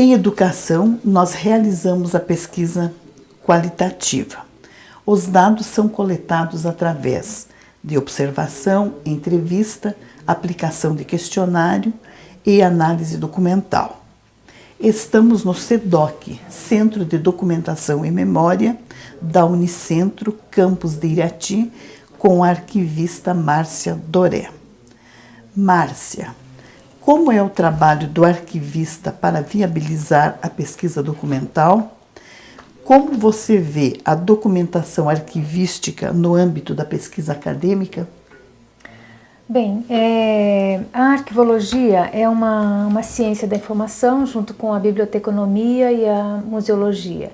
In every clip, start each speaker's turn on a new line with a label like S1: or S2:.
S1: Em educação, nós realizamos a pesquisa qualitativa. Os dados são coletados através de observação, entrevista, aplicação de questionário e análise documental. Estamos no CEDOC, Centro de Documentação e Memória, da Unicentro, campus de Irati, com a arquivista Márcia Doré. Márcia, como é o trabalho do arquivista para viabilizar a pesquisa documental? Como você vê a documentação arquivística no âmbito da pesquisa acadêmica?
S2: Bem, é, a arquivologia é uma, uma ciência da informação junto com a biblioteconomia e a museologia.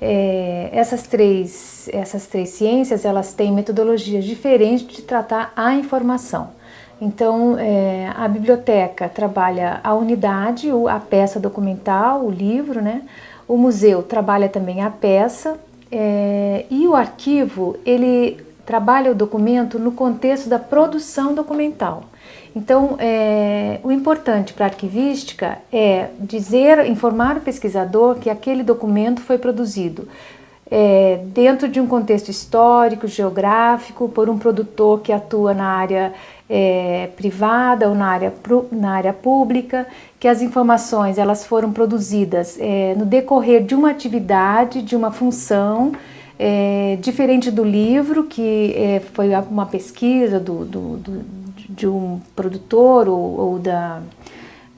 S2: É, essas, três, essas três ciências elas têm metodologias diferentes de tratar a informação. Então, é, a biblioteca trabalha a unidade, a peça documental, o livro, né? O museu trabalha também a peça é, e o arquivo, ele trabalha o documento no contexto da produção documental. Então, é, o importante para a arquivística é dizer, informar o pesquisador que aquele documento foi produzido é, dentro de um contexto histórico, geográfico, por um produtor que atua na área é, privada ou na área, na área pública, que as informações elas foram produzidas é, no decorrer de uma atividade, de uma função, é, diferente do livro, que é, foi uma pesquisa do, do, do, de um produtor ou, ou da,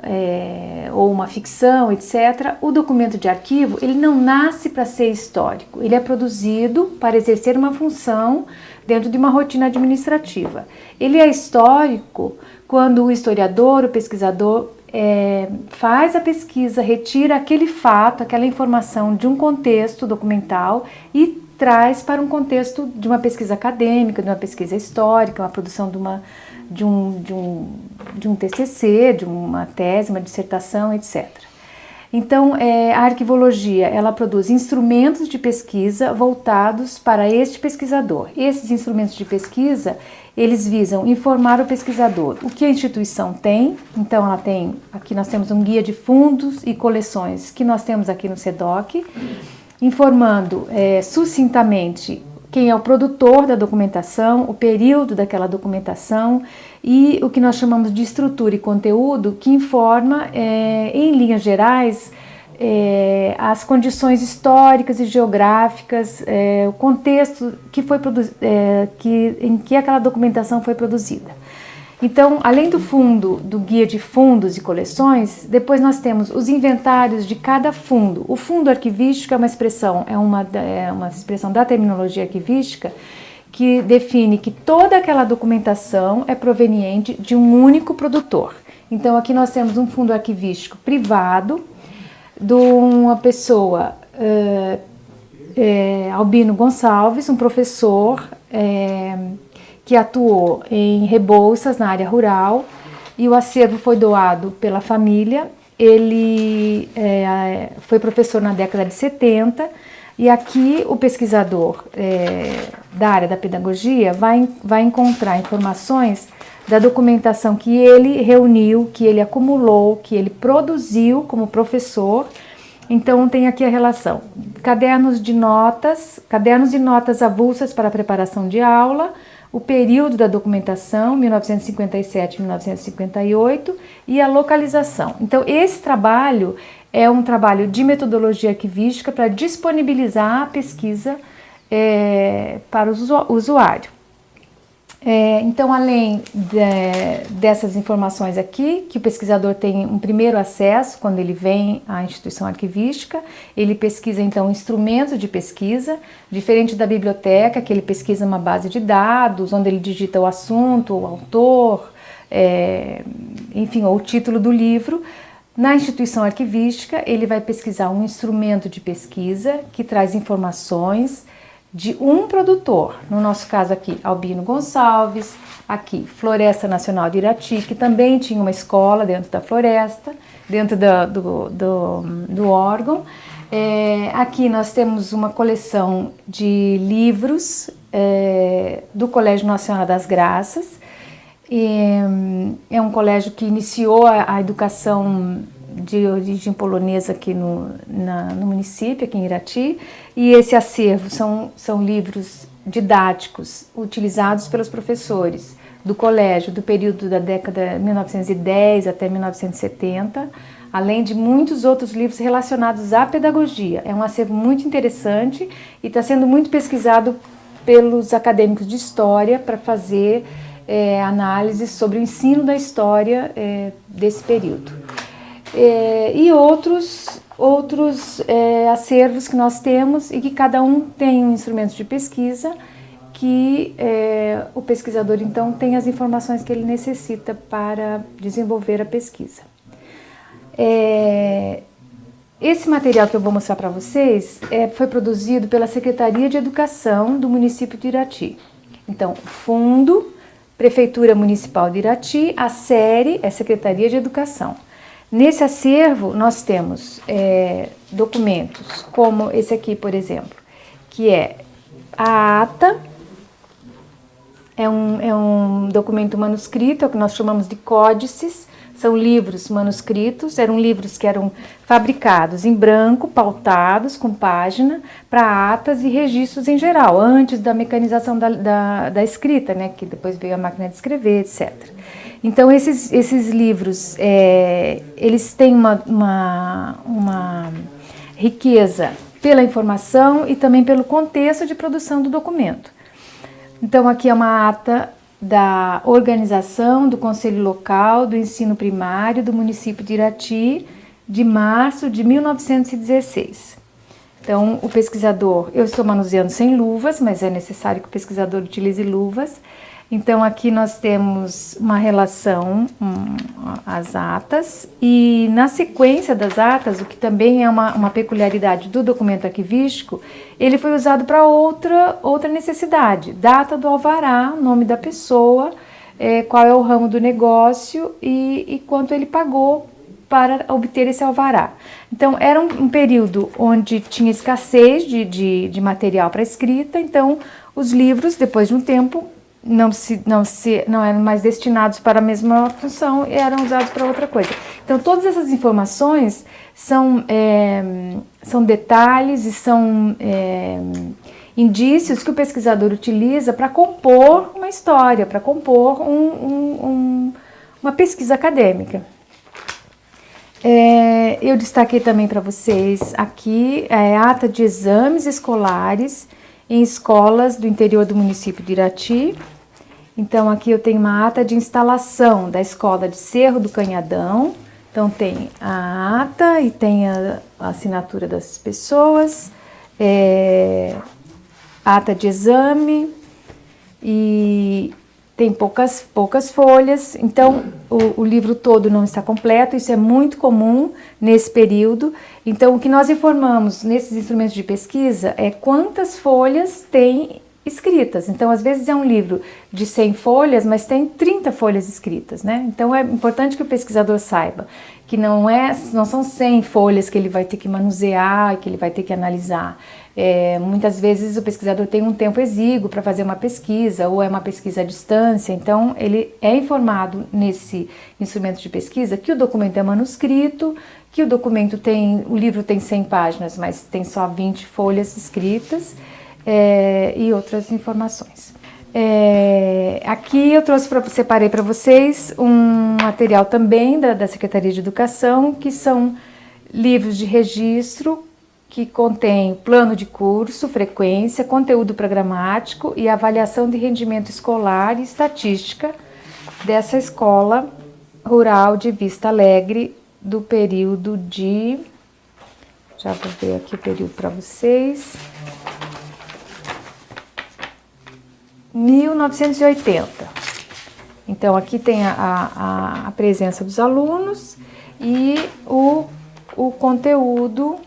S2: é, ou uma ficção, etc., o documento de arquivo ele não nasce para ser histórico, ele é produzido para exercer uma função dentro de uma rotina administrativa. Ele é histórico quando o historiador, o pesquisador, é, faz a pesquisa, retira aquele fato, aquela informação de um contexto documental e traz para um contexto de uma pesquisa acadêmica, de uma pesquisa histórica, uma produção de, uma, de, um, de, um, de um TCC, de uma tese, uma dissertação, etc. Então, é, a arquivologia, ela produz instrumentos de pesquisa voltados para este pesquisador. Esses instrumentos de pesquisa, eles visam informar o pesquisador o que a instituição tem. Então, ela tem, aqui nós temos um guia de fundos e coleções que nós temos aqui no SEDOC, informando é, sucintamente quem é o produtor da documentação, o período daquela documentação e o que nós chamamos de estrutura e conteúdo, que informa, é, em linhas gerais, é, as condições históricas e geográficas, é, o contexto que foi é, que, em que aquela documentação foi produzida. Então, além do fundo, do guia de fundos e coleções, depois nós temos os inventários de cada fundo. O fundo arquivístico é uma expressão, é uma, é uma expressão da terminologia arquivística que define que toda aquela documentação é proveniente de um único produtor. Então, aqui nós temos um fundo arquivístico privado de uma pessoa, uh, é, Albino Gonçalves, um professor é, que atuou em Rebouças, na área rural, e o acervo foi doado pela família. Ele é, foi professor na década de 70 e aqui o pesquisador é, da área da pedagogia vai, vai encontrar informações da documentação que ele reuniu, que ele acumulou, que ele produziu como professor. Então tem aqui a relação, cadernos de notas, cadernos de notas avulsas para preparação de aula, o período da documentação, 1957-1958, e a localização. Então, esse trabalho é um trabalho de metodologia arquivística para disponibilizar a pesquisa é, para o usuário. É, então, além de, dessas informações aqui, que o pesquisador tem um primeiro acesso quando ele vem à instituição arquivística, ele pesquisa então instrumentos de pesquisa, diferente da biblioteca, que ele pesquisa uma base de dados, onde ele digita o assunto, o autor, é, enfim, ou o título do livro. Na instituição arquivística, ele vai pesquisar um instrumento de pesquisa que traz informações, de um produtor, no nosso caso aqui Albino Gonçalves, aqui Floresta Nacional de Irati, que também tinha uma escola dentro da floresta, dentro do, do, do, órgão. É, aqui nós temos uma coleção de livros é, do Colégio Nacional das Graças, e, é um colégio que iniciou a, a educação de origem polonesa aqui no, na, no município, aqui em Irati, e esse acervo são, são livros didáticos utilizados pelos professores do colégio do período da década 1910 até 1970, além de muitos outros livros relacionados à pedagogia. É um acervo muito interessante e está sendo muito pesquisado pelos acadêmicos de história para fazer é, análises sobre o ensino da história é, desse período. É, e outros, outros é, acervos que nós temos e que cada um tem um instrumento de pesquisa que é, o pesquisador então tem as informações que ele necessita para desenvolver a pesquisa. É, esse material que eu vou mostrar para vocês é, foi produzido pela Secretaria de Educação do município de Irati. Então, fundo, Prefeitura Municipal de Irati, a série é Secretaria de Educação. Nesse acervo nós temos é, documentos como esse aqui, por exemplo, que é a ata é um, é um documento manuscrito, é o que nós chamamos de códices, são livros manuscritos, eram livros que eram fabricados em branco, pautados, com página, para atas e registros em geral, antes da mecanização da, da, da, escrita, né, que depois veio a máquina de escrever, etc. Então, esses, esses livros, é, eles têm uma, uma, uma riqueza pela informação e também pelo contexto de produção do documento. Então, aqui é uma ata da organização do Conselho Local do Ensino Primário do município de Irati, de março de 1916. Então, o pesquisador, eu estou manuseando sem luvas, mas é necessário que o pesquisador utilize luvas, então aqui nós temos uma relação, um, as atas, e na sequência das atas, o que também é uma, uma peculiaridade do documento arquivístico, ele foi usado para outra, outra necessidade, data do alvará, nome da pessoa, é, qual é o ramo do negócio e, e quanto ele pagou para obter esse alvará. Então, era um, um período onde tinha escassez de, de, de material para escrita, então os livros, depois de um tempo, não, se, não, se, não eram mais destinados para a mesma função e eram usados para outra coisa. Então, todas essas informações são, é, são detalhes e são é, indícios que o pesquisador utiliza para compor uma história, para compor um, um, um, uma pesquisa acadêmica. É, eu destaquei também para vocês aqui é, a ata de exames escolares em escolas do interior do município de Irati. Então aqui eu tenho uma ata de instalação da escola de Cerro do Canhadão. Então tem a ata e tem a, assinatura das pessoas, é, ata de exame e tem poucas, poucas folhas, então o, o, livro todo não está completo, isso é muito comum nesse período. Então, o que nós informamos nesses instrumentos de pesquisa é quantas folhas tem escritas. Então, às vezes é um livro de 100 folhas, mas tem 30 folhas escritas, né? Então, é importante que o pesquisador saiba que não, é, não são 100 folhas que ele vai ter que manusear, que ele vai ter que analisar. É, muitas vezes o pesquisador tem um tempo exíguo para fazer uma pesquisa ou é uma pesquisa à distância, então ele é informado nesse instrumento de pesquisa que o documento é manuscrito, que o documento tem, o livro tem 100 páginas, mas tem só 20 folhas escritas é, e outras informações. É, aqui eu trouxe para separei para vocês um material também da, da Secretaria de Educação, que são livros de registro que contém plano de curso, frequência, conteúdo programático e avaliação de rendimento escolar e estatística dessa escola rural de Vista Alegre do período de... Já vou ver aqui o período para vocês. 1980. Então, aqui tem a, a, a presença dos alunos e o, o conteúdo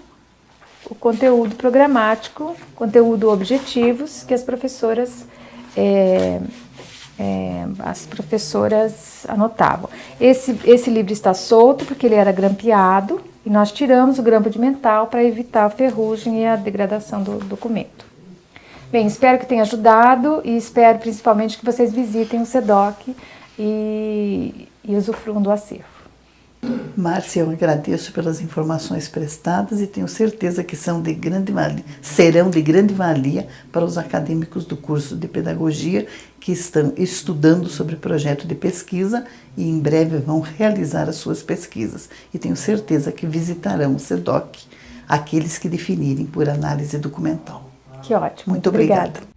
S2: o conteúdo programático, conteúdo objetivos que as professoras é, é, as professoras anotavam. Esse, esse livro está solto porque ele era grampeado e nós tiramos o grampo de mental para evitar a ferrugem e a degradação do documento. Bem, espero que tenha ajudado e espero principalmente que vocês visitem o SEDOC e, e usufruam do acervo.
S1: Márcia, eu agradeço pelas informações prestadas e tenho certeza que são de grande valia, serão de grande valia para os acadêmicos do curso de pedagogia que estão estudando sobre projeto de pesquisa e em breve vão realizar as suas pesquisas. E tenho certeza que visitarão o SEDOC aqueles que definirem por análise documental.
S2: Que ótimo.
S1: Muito obrigada. obrigada.